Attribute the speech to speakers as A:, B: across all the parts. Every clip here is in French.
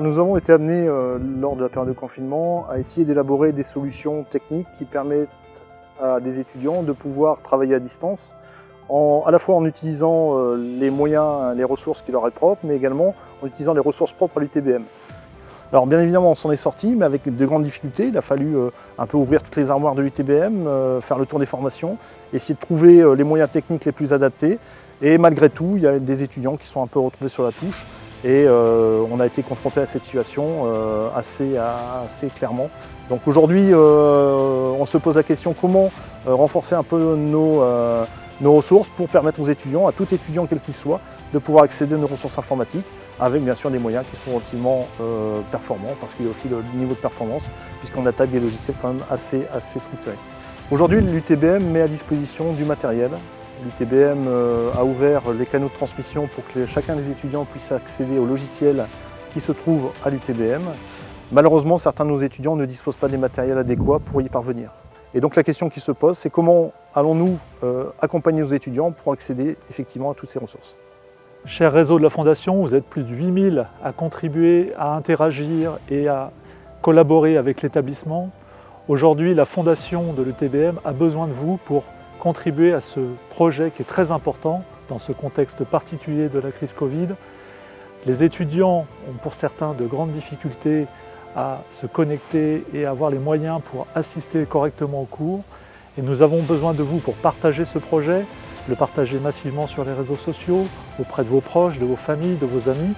A: Nous avons été amenés, euh, lors de la période de confinement, à essayer d'élaborer des solutions techniques qui permettent à des étudiants de pouvoir travailler à distance, à la fois en utilisant euh, les moyens, les ressources qui leur est propres, mais également en utilisant les ressources propres à l'UTBM. Alors bien évidemment on s'en est sorti, mais avec de grandes difficultés. Il a fallu euh, un peu ouvrir toutes les armoires de l'UTBM, faire le tour des formations, essayer de trouver les moyens techniques les plus adaptés. Et malgré tout, il y a des étudiants qui sont un peu retrouvés sur la touche. Et on a été confronté à cette situation assez, assez clairement. Donc aujourd'hui, on se pose la question comment renforcer un peu nos, nos ressources pour permettre aux étudiants, à tout étudiant quel qu'il soit, de pouvoir accéder à nos ressources informatiques avec bien sûr des moyens qui sont relativement euh, performants parce qu'il y a aussi le niveau de performance puisqu'on attaque des logiciels quand même assez, assez structurés. Aujourd'hui, l'UTBM met à disposition du matériel. L'UTBM euh, a ouvert les canaux de transmission pour que chacun des étudiants puisse accéder aux logiciels qui se trouvent à l'UTBM. Malheureusement, certains de nos étudiants ne disposent pas des matériels adéquats pour y parvenir. Et donc la question qui se pose, c'est comment allons-nous euh, accompagner nos étudiants pour accéder effectivement à toutes ces ressources?
B: Cher réseau de la Fondation, vous êtes plus de 8000 à contribuer, à interagir et à collaborer avec l'établissement. Aujourd'hui, la Fondation de l'UTBM a besoin de vous pour contribuer à ce projet qui est très important dans ce contexte particulier de la crise Covid. Les étudiants ont pour certains de grandes difficultés à se connecter et à avoir les moyens pour assister correctement au cours. Et nous avons besoin de vous pour partager ce projet, le partager massivement sur les réseaux sociaux, auprès de vos proches, de vos familles, de vos amis.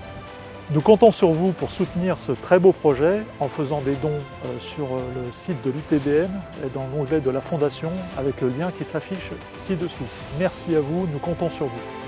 B: Nous comptons sur vous pour soutenir ce très beau projet en faisant des dons euh, sur euh, le site de l'UTBM et dans l'onglet de la Fondation avec le lien qui s'affiche ci-dessous. Merci à vous, nous comptons sur vous.